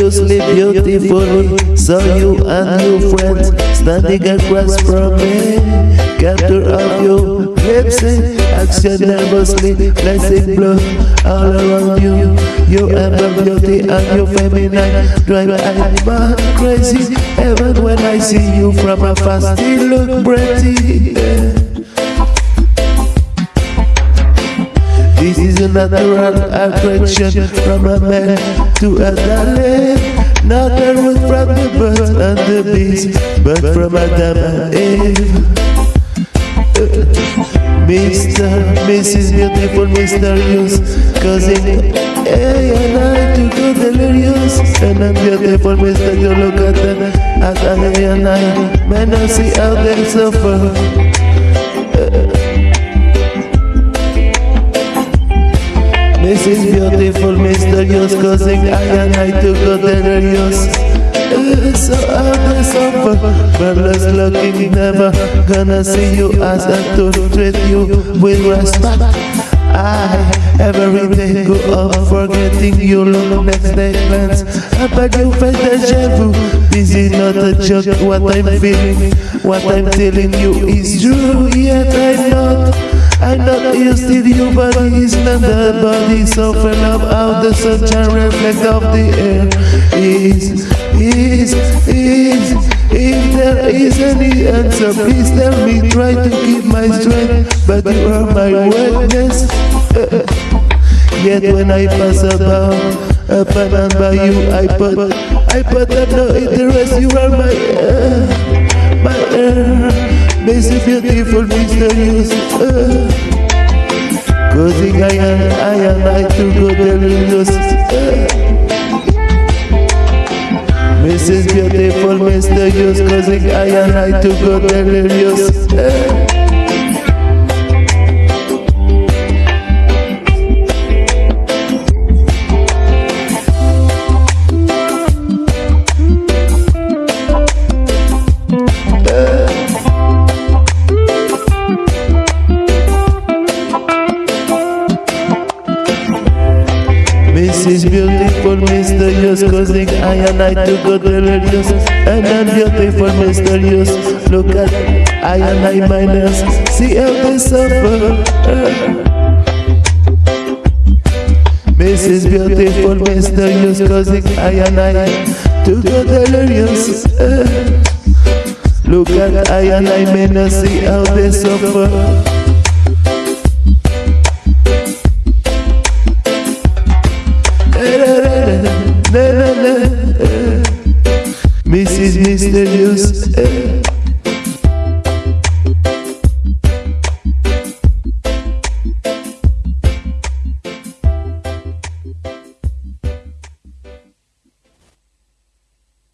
Mysteriously beautiful, So you and your friends standing across from me. Capture of your lips, eh? action nervously, blessing blow all around you. You Your amber beauty and your feminine drive I'm crazy. Even when I see you from afar, still look pretty. Eh? Natural attraction from a man to a darling. Not a root from the birds and the bees, but from Adam and Eve. Mr. Mrs. Beautiful, mysterious, causing I and I to go delirious. And I'm beautiful, Mr. You look at them, at I and I, man, I see how they suffer. Mrs. Beautiful, mysterious, causing I and I to go delirious. So of suffer, Careless looking, never gonna see you as I to treat you with respect. I every day go up forgetting you look next day plans But you face deja vu This is not a joke what I'm feeling What I'm telling you is true Yet I know you still your body is not the body So full of how the sunshine reflect of the air Is, is, is If there is any answer please tell me Try to keep my strength But you are my witness Yet when I pass about Up and by you I put I put up no interest You are my uh, My uh, Basic, beautiful, mysterious uh, Causing I and I and I to go delirious Mrs. Beautiful, mysterious Causing I and I to go delirious Beautiful, mysterious, causing I and I to go delirious. And then beautiful, mysterious, look at I and I minus, see how they suffer. Mrs. Beautiful, mysterious, causing I and I to go delirious. Look at I and I minus, see how they suffer. Mrs. Mysterious eh.